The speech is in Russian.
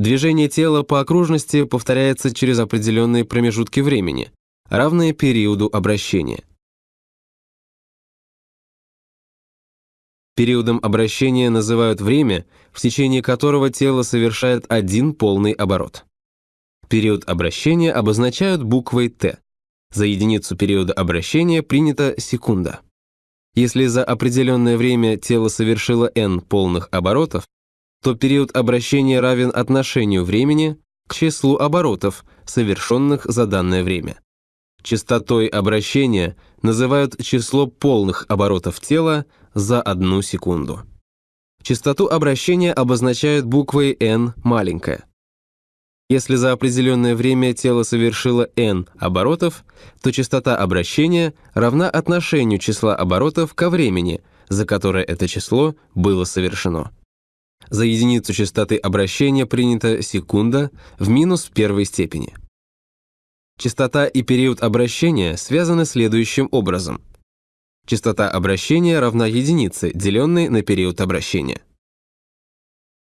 Движение тела по окружности повторяется через определенные промежутки времени, равные периоду обращения. Периодом обращения называют время, в течение которого тело совершает один полный оборот. Период обращения обозначают буквой «Т». За единицу периода обращения принята секунда. Если за определенное время тело совершило n полных оборотов, то период обращения равен отношению времени к числу оборотов, совершенных за данное время. Частотой обращения называют число полных оборотов тела за одну секунду. Частоту обращения обозначают буквой n маленькая. Если за определенное время тело совершило n оборотов, то частота обращения равна отношению числа оборотов ко времени, за которое это число было совершено. За единицу частоты обращения принята секунда в минус первой степени. Частота и период обращения связаны следующим образом. Частота обращения равна единице, деленной на период обращения.